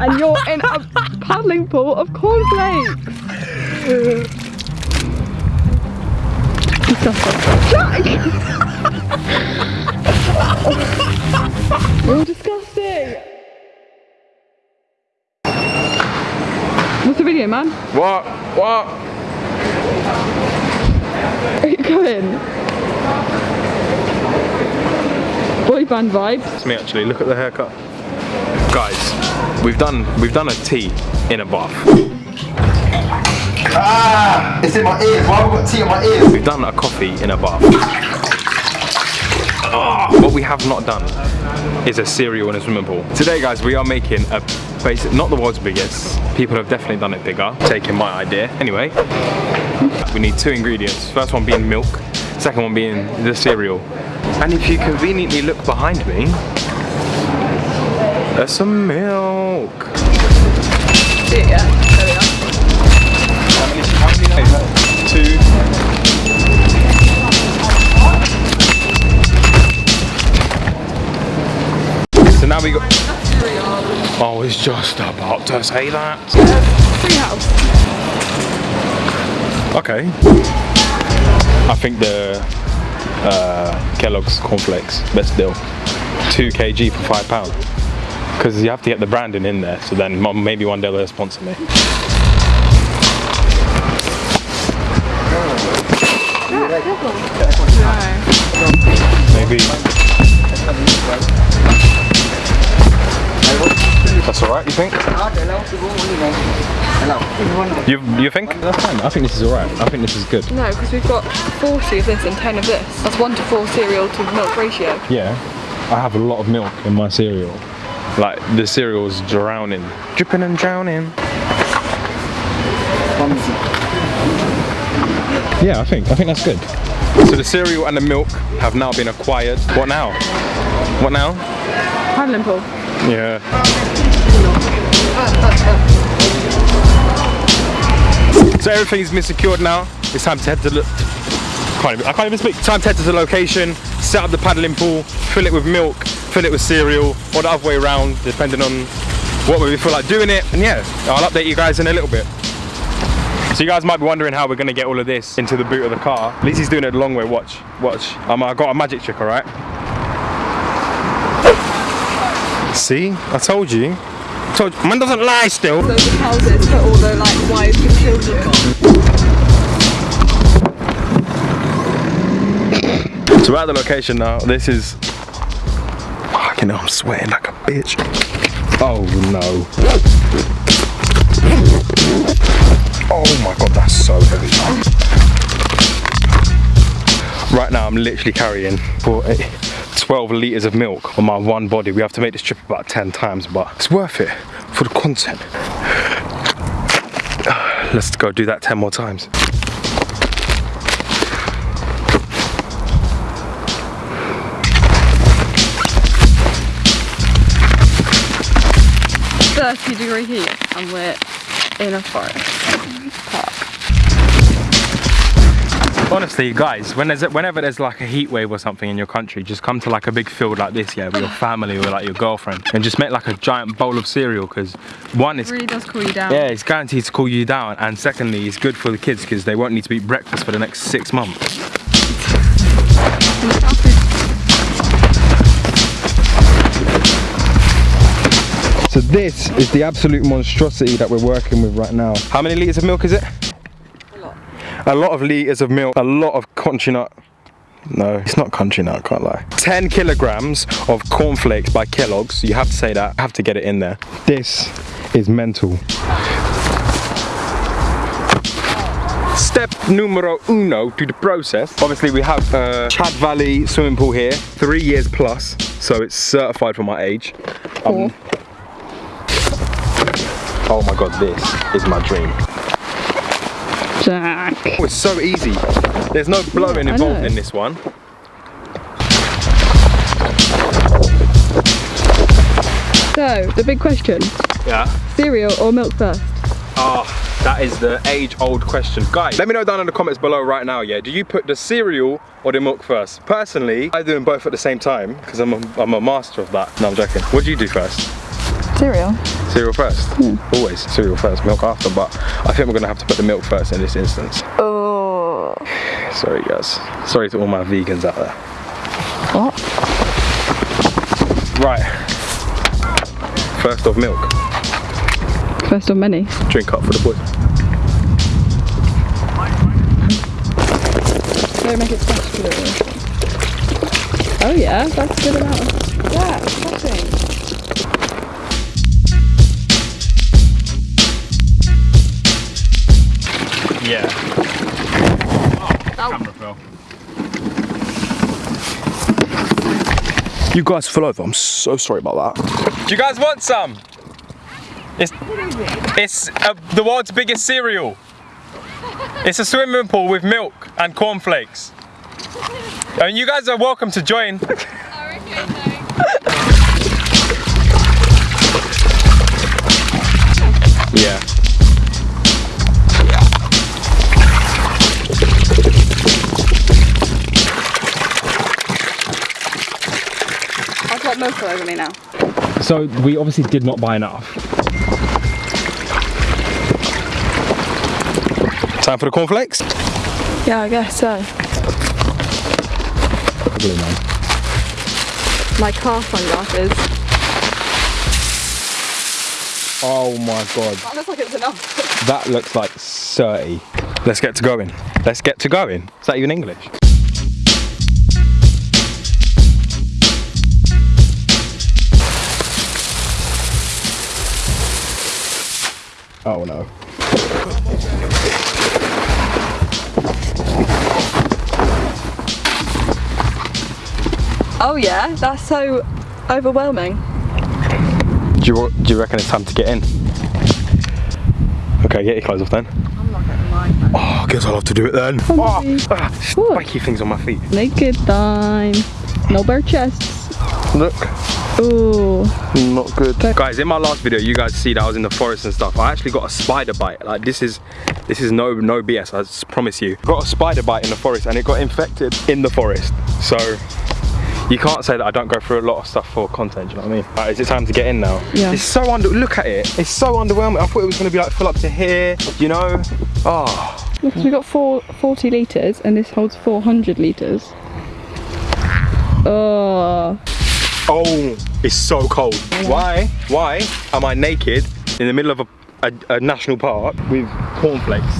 and you're in a paddling pool of cornflakes. Disgusting. Jack! you're disgusting. What's the video, man? What? What? Are you going? Boy band vibes. It's me actually. Look at the haircut. Guys, we've done we've done a tea in a bath. Ah! It's in my ears. Why have I got tea in my ears? We've done a coffee in a bath. Ah, what we have not done is a cereal in a swimming pool. Today guys, we are making a basic, not the world's biggest. People have definitely done it bigger, taking my idea. Anyway, we need two ingredients. First one being milk, second one being the cereal. And if you conveniently look behind me, there's some milk. Yeah, Two. So now we got. Oh, I was just about to say that. Okay. I think the uh, Kellogg's cornflakes best deal. Two kg for five pound. Because you have to get the branding in there. So then maybe one day they'll sponsor me. Maybe. That's alright, you think? You, you think? That's fine. I think this is alright. I think this is good. No, because we've got 40 of this and 10 of this. That's 1 to 4 cereal to milk ratio. Yeah, I have a lot of milk in my cereal. Like the cereal's drowning, dripping and drowning. Yeah, I think I think that's good. So the cereal and the milk have now been acquired. What now? What now? Paddling pool. Yeah. So everything's been secured now. It's time to head to the. I can't even speak. Time to head to the location, set up the paddling pool, fill it with milk, fill it with cereal, or the other way around, depending on what we feel like doing it. And yeah, I'll update you guys in a little bit. So you guys might be wondering how we're gonna get all of this into the boot of the car. At least he's doing it the long way. Watch, watch. Um, I got a magic trick, all right? See, I told you. I told you. Man doesn't lie still. Those are houses for all the like wives and children. So we're at the location now. This is. Fucking I'm sweating like a bitch. Oh no. Oh my god, that's so heavy. Right now, I'm literally carrying for eh, 12 litres of milk on my one body. We have to make this trip about 10 times, but it's worth it for the content. Let's go do that 10 more times. Thirty degree heat, and we're in a forest park. Honestly, guys, when there's whenever there's like a heat wave or something in your country, just come to like a big field like this, yeah, with your family or like your girlfriend, and just make like a giant bowl of cereal. Because one, It really does cool you down. yeah, it's guaranteed to cool you down, and secondly, it's good for the kids because they won't need to eat breakfast for the next six months. So this is the absolute monstrosity that we're working with right now. How many litres of milk is it? A lot. A lot of litres of milk, a lot of country nut. No, it's not country nut, can't lie. 10 kilograms of cornflakes by Kellogg's. You have to say that. I have to get it in there. This is mental. Step numero uno to the process. Obviously, we have uh, Chad Valley swimming pool here, three years plus, so it's certified for my age. Um, oh my god, this is my dream. Jack. Oh, it's so easy. There's no blowing I involved in this one. So, the big question, Yeah. cereal or milk first? Ah, that is the age-old question. Guys, let me know down in the comments below right now, yeah? Do you put the cereal or the milk first? Personally, I do them both at the same time because I'm a, I'm a master of that. No, I'm joking. What do you do first? Cereal. Cereal first? Hmm. Always cereal first, milk after, but I think we're gonna have to put the milk first in this instance. Oh. Sorry guys. Sorry to all my vegans out there. What? Right. First of milk. First of many. Drink up for the boys. Don't make it special. Oh yeah, that's a good amount. Yeah, exciting. Yeah. Camera fell. You guys fell over. I'm so sorry about that. Do you guys want some? It's, it's uh, the world's biggest cereal. It's a swimming pool with milk and cornflakes. And you guys are welcome to join. Got milk all over me now. So we obviously did not buy enough. Time for the cornflakes? Yeah, I guess so. My car sunglasses. Oh my god. That looks like it's enough. That looks like 30. Let's get to going. Let's get to going. Is that even English? Oh no. Oh yeah, that's so overwhelming. Do you, do you reckon it's time to get in? Okay, get your clothes off then. I'm not getting mine. Oh, I guess I'll have to do it then. Oh, ah, spiky things on my feet. Naked time. No bare chests. Look. Ooh. Not good. Guys, in my last video, you guys see that I was in the forest and stuff. I actually got a spider bite. Like this is, this is no no BS. I promise you. Got a spider bite in the forest and it got infected in the forest. So you can't say that I don't go through a lot of stuff for content. Do you know what I mean? Right, is it time to get in now? Yeah. It's so under. Look at it. It's so underwhelming. I thought it was gonna be like full up to here. You know? Oh. Look, we got four, 40 litres and this holds 400 litres. Oh. Oh, it's so cold. Why? Why am I naked in the middle of a, a, a national park with cornflakes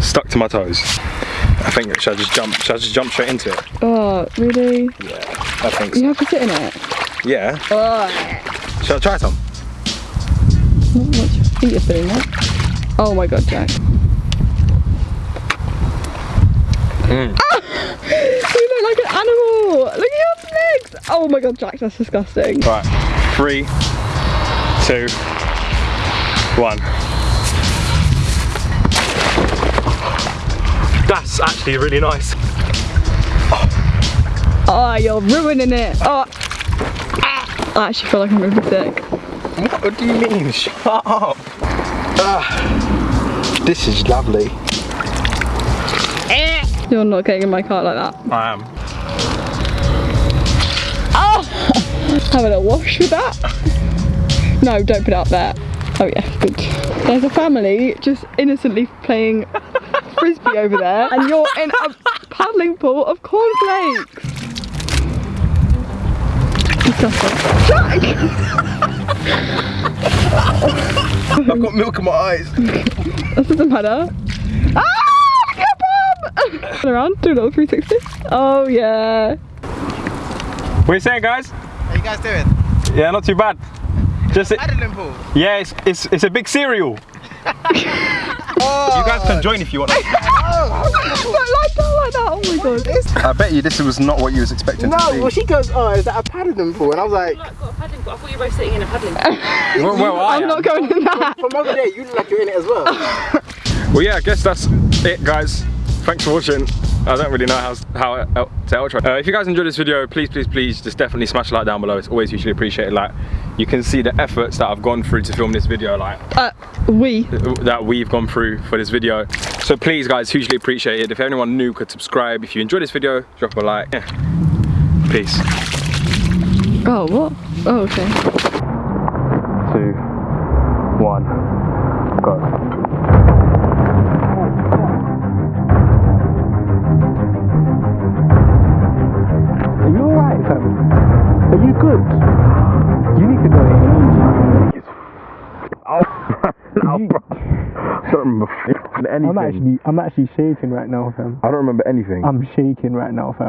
stuck to my toes? I think should I just jump? Should I just jump straight into it? Oh, really? Yeah, I think so. You have to sit in it. Yeah. Oh. Should I try some? Not much feet are feeling that. Oh my god, Jack. Mm. Ah! You look like an animal! Look at your Oh my god, Jack, that's disgusting. Right. Three, two, one. That's actually really nice. Oh, you're ruining it. Oh. Ah. I actually feel like I'm be sick. What do you mean? Shut up. Ah, this is lovely. You're not getting in my car like that. I am. Having a little wash with that? No, don't put it up there. Oh yeah, good. There's a family just innocently playing frisbee over there, and you're in a paddling pool of cornflakes. Disgusting. Jack! I've got milk in my eyes. This doesn't matter. Ah! Look at! Turn around, do a little 360. Oh yeah. What are you saying, guys? How you guys doing? Yeah, not too bad. Just Paddling pool. yeah, it's, it's it's a big cereal. Oh, You guys can oh. join if you want. Oh. Like that, like that. Oh my god. I bet you this was not what you was expecting No, well she goes, oh, is that a paddling pool? And I was like, I've got a paddling pool. I thought you were both sitting in a paddling pool. well, well, I I'm am. not going in that. from over there, you look like you're in it as well. Well, yeah, I guess that's it, guys. Thanks for watching. I don't really know how, how uh, to outro. Uh, if you guys enjoyed this video, please, please, please, just definitely smash a like down below. It's always hugely appreciated. Like, you can see the efforts that I've gone through to film this video, like, Uh, we. that we've gone through for this video. So please, guys, hugely appreciate it. If anyone new could subscribe. If you enjoyed this video, drop a like. Yeah. Peace. Oh, what? Oh, okay. Are you good? You need to go in. no, bro. I don't remember anything. I'm actually, I'm actually shaking right now, fam. I don't remember anything. I'm shaking right now, fam.